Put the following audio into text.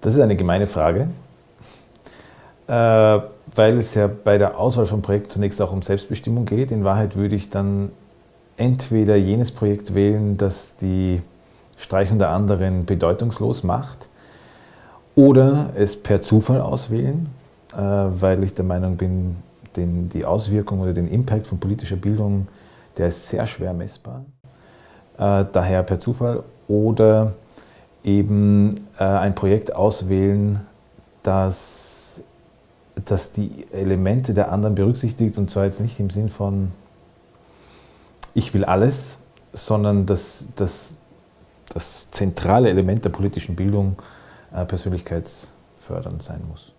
Das ist eine gemeine Frage, äh, weil es ja bei der Auswahl von Projekten zunächst auch um Selbstbestimmung geht. In Wahrheit würde ich dann entweder jenes Projekt wählen, das die Streichung der anderen bedeutungslos macht, oder es per Zufall auswählen, äh, weil ich der Meinung bin, den, die Auswirkung oder den Impact von politischer Bildung, der ist sehr schwer messbar. Äh, daher per Zufall oder eben äh, ein Projekt auswählen, das, das die Elemente der anderen berücksichtigt und zwar jetzt nicht im Sinn von ich will alles, sondern das, das, das zentrale Element der politischen Bildung äh, persönlichkeitsfördernd sein muss.